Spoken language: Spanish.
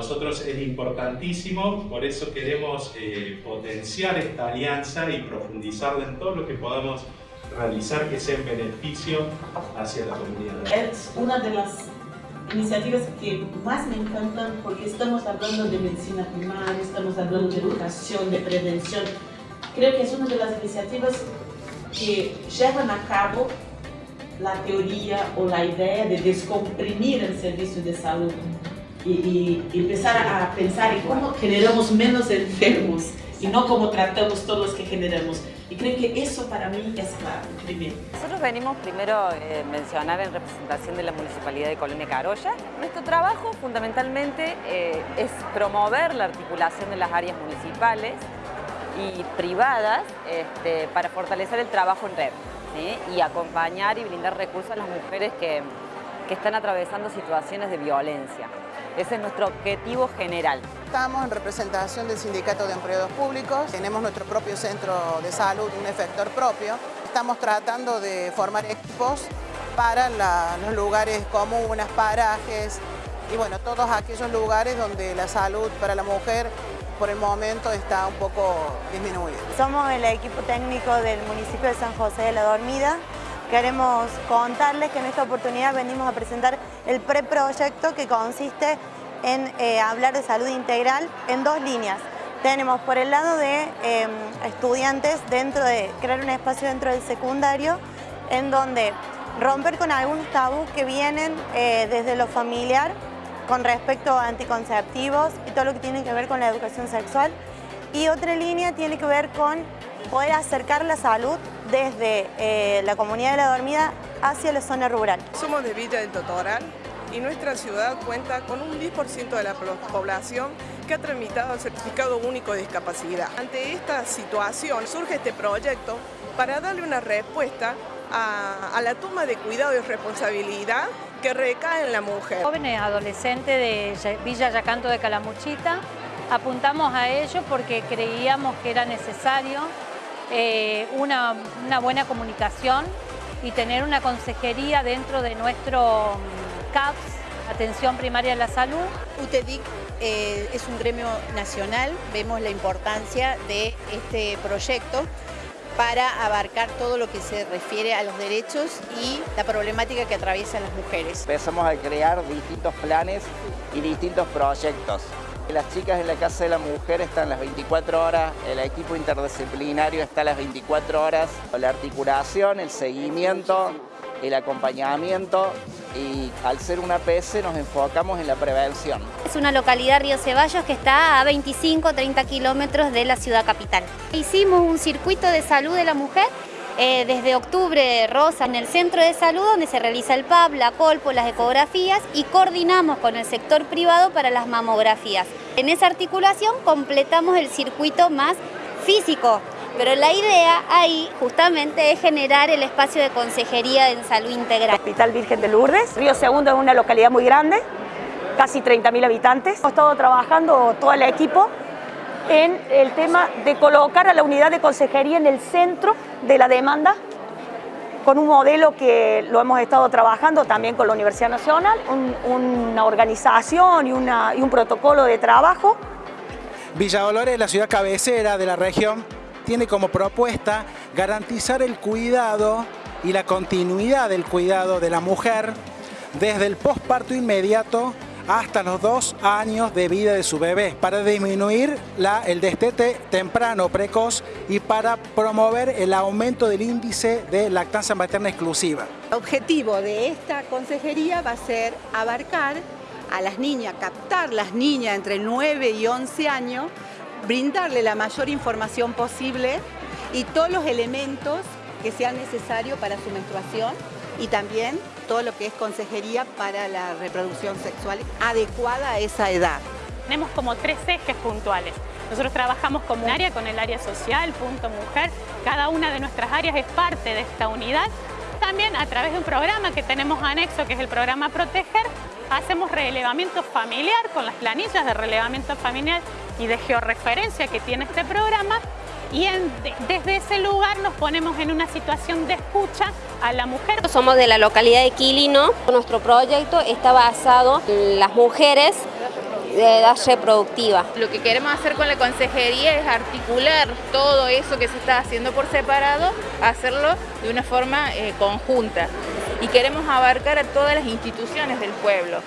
nosotros es importantísimo, por eso queremos eh, potenciar esta alianza y profundizarla en todo lo que podamos realizar que sea en beneficio hacia la comunidad. Es una de las iniciativas que más me encantan porque estamos hablando de medicina primaria, estamos hablando de educación, de prevención. Creo que es una de las iniciativas que llevan a cabo la teoría o la idea de descomprimir el servicio de salud y, empezar a pensar en cómo generamos menos enfermos y no cómo tratamos todos los que generamos. Y creo que eso para mí es clave, primero. Nosotros venimos primero eh, mencionar en representación de la Municipalidad de Colonia Carolla. Nuestro trabajo fundamentalmente eh, es promover la articulación de las áreas municipales y privadas este, para fortalecer el trabajo en red y acompañar y brindar recursos a las mujeres que, que están atravesando situaciones de violencia. Ese es nuestro objetivo general. Estamos en representación del Sindicato de Empleados Públicos, tenemos nuestro propio centro de salud, un efector propio. Estamos tratando de formar equipos para los lugares comunes, parajes y bueno, todos aquellos lugares donde la salud para la mujer por el momento está un poco disminuida. Somos el equipo técnico del municipio de San José de la Dormida. Queremos contarles que en esta oportunidad venimos a presentar el preproyecto que consiste en eh, hablar de salud integral en dos líneas. Tenemos por el lado de em, estudiantes dentro de crear un espacio dentro del secundario en donde romper con algunos tabús que vienen eh, desde lo familiar con respecto a anticonceptivos y todo lo que tiene que ver con la educación sexual. Y otra línea tiene que ver con poder acercar la salud desde eh, la comunidad de la dormida hacia la zona rural. Somos de Villa del Totoral y nuestra ciudad cuenta con un 10% de la población que ha tramitado el Certificado Único de Discapacidad. Ante esta situación surge este proyecto para darle una respuesta a, a la toma de cuidado y responsabilidad que recae en la mujer. Jóvenes adolescentes de Villa Yacanto de Calamuchita, apuntamos a ello porque creíamos que era necesario eh, una, buena comunicación y tener una consejería dentro de nuestro mm, CAPS, Atención Primaria de la Salud. UTEDIC eh, es un gremio nacional, vemos la importancia de este proyecto para abarcar todo lo que se refiere a los derechos y la problemática que atraviesan las mujeres. Empezamos a crear distintos planes y distintos proyectos. Las chicas en la Casa de la Mujer están las 24 horas, el equipo interdisciplinario está las 24 horas, la articulación, el seguimiento, el acompañamiento y al ser una APS nos enfocamos en la prevención. Es una localidad Río Ceballos que está a 25 30 kilómetros de la ciudad capital. Hicimos un circuito de salud de la mujer eh, desde octubre rosa en el centro de salud donde se realiza el PAP, la colpo, las ecografías y coordinamos con el sector privado para las mamografías. En esa articulación completamos el circuito más físico, pero la idea ahí justamente es generar el espacio de consejería en salud integral. Hospital Virgen de Lourdes, Río Segundo es una localidad muy grande, casi 30.000 habitantes. Hemos estado trabajando todo el equipo en el tema de colocar a la unidad de consejería en el centro de la demanda con un modelo que lo hemos estado trabajando también con la Universidad Nacional, una organización y, un protocolo de trabajo. Villa Dolores, la ciudad cabecera de la región, tiene como propuesta garantizar el cuidado y la continuidad del cuidado de la mujer desde el posparto inmediato hasta los dos años de vida de su bebé para disminuir el destete temprano precoz y para promover el aumento del índice de lactancia materna exclusiva. El objetivo de esta consejería va a ser abarcar a las niñas, captar las niñas entre 9 y 11 años brindarle la mayor información posible y todos los elementos que sean necesarios para su menstruación y también todo lo que es consejería para la reproducción sexual adecuada a esa edad. Tenemos como tres ejes puntuales. Nosotros trabajamos como un área con el área social, punto mujer. Cada una de nuestras áreas es parte de esta unidad. También a través de un programa que tenemos anexo, que es el programa Proteger, hacemos relevamiento familiar con las planillas de relevamiento familiar y de georreferencia que tiene este programa y desde ese lugar nos ponemos en una situación de escucha a la mujer. Somos de la localidad de Quilino. Nuestro proyecto está basado en las mujeres de edad reproductiva. Lo que queremos hacer con la consejería es articular todo eso que se está haciendo por separado, hacerlo de una forma eh, conjunta y queremos abarcar a todas las instituciones del pueblo.